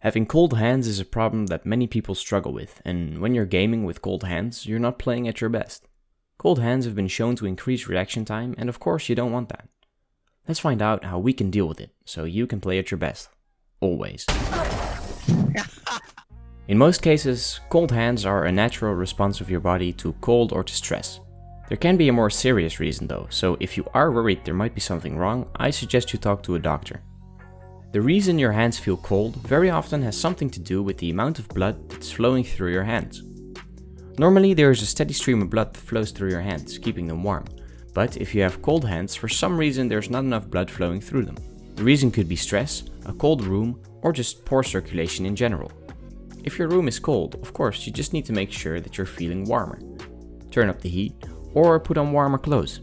Having cold hands is a problem that many people struggle with, and when you're gaming with cold hands, you're not playing at your best. Cold hands have been shown to increase reaction time, and of course you don't want that. Let's find out how we can deal with it, so you can play at your best. Always. In most cases, cold hands are a natural response of your body to cold or to stress. There can be a more serious reason though, so if you are worried there might be something wrong, I suggest you talk to a doctor. The reason your hands feel cold very often has something to do with the amount of blood that's flowing through your hands. Normally there is a steady stream of blood that flows through your hands, keeping them warm. But if you have cold hands, for some reason there's not enough blood flowing through them. The reason could be stress, a cold room, or just poor circulation in general. If your room is cold, of course you just need to make sure that you're feeling warmer. Turn up the heat, or put on warmer clothes.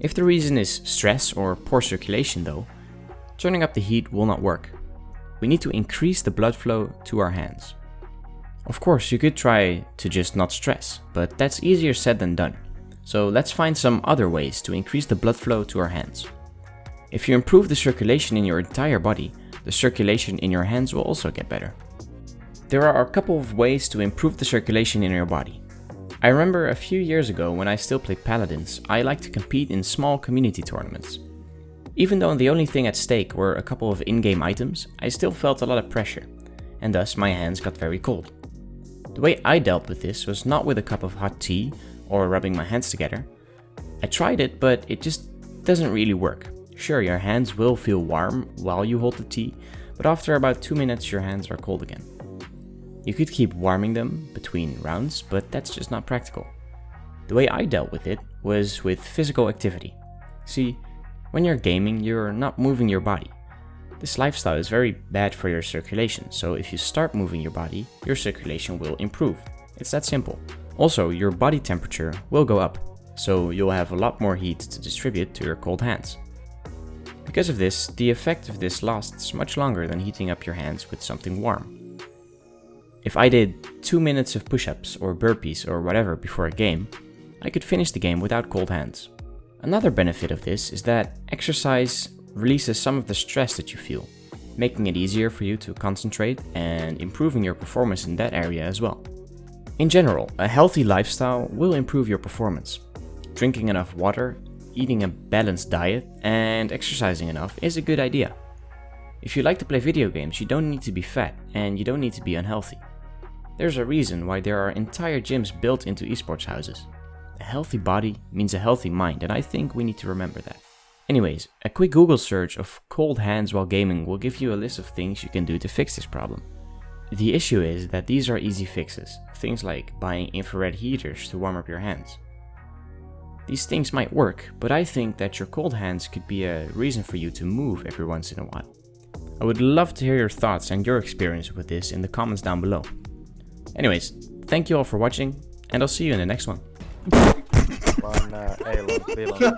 If the reason is stress or poor circulation though, turning up the heat will not work. We need to increase the blood flow to our hands. Of course, you could try to just not stress, but that's easier said than done. So let's find some other ways to increase the blood flow to our hands. If you improve the circulation in your entire body, the circulation in your hands will also get better. There are a couple of ways to improve the circulation in your body. I remember a few years ago when I still played Paladins, I liked to compete in small community tournaments. Even though the only thing at stake were a couple of in-game items, I still felt a lot of pressure, and thus my hands got very cold. The way I dealt with this was not with a cup of hot tea or rubbing my hands together. I tried it, but it just doesn't really work. Sure, your hands will feel warm while you hold the tea, but after about 2 minutes your hands are cold again. You could keep warming them between rounds, but that's just not practical. The way I dealt with it was with physical activity. See, when you're gaming, you're not moving your body. This lifestyle is very bad for your circulation, so if you start moving your body, your circulation will improve. It's that simple. Also, your body temperature will go up, so you'll have a lot more heat to distribute to your cold hands. Because of this, the effect of this lasts much longer than heating up your hands with something warm. If I did 2 minutes of push-ups or burpees or whatever before a game, I could finish the game without cold hands. Another benefit of this is that exercise releases some of the stress that you feel, making it easier for you to concentrate and improving your performance in that area as well. In general, a healthy lifestyle will improve your performance. Drinking enough water, eating a balanced diet, and exercising enough is a good idea. If you like to play video games, you don't need to be fat and you don't need to be unhealthy. There's a reason why there are entire gyms built into esports houses. A healthy body means a healthy mind, and I think we need to remember that. Anyways, a quick Google search of cold hands while gaming will give you a list of things you can do to fix this problem. The issue is that these are easy fixes, things like buying infrared heaters to warm up your hands. These things might work, but I think that your cold hands could be a reason for you to move every once in a while. I would love to hear your thoughts and your experience with this in the comments down below. Anyways, thank you all for watching, and I'll see you in the next one. Vaan nää ei ole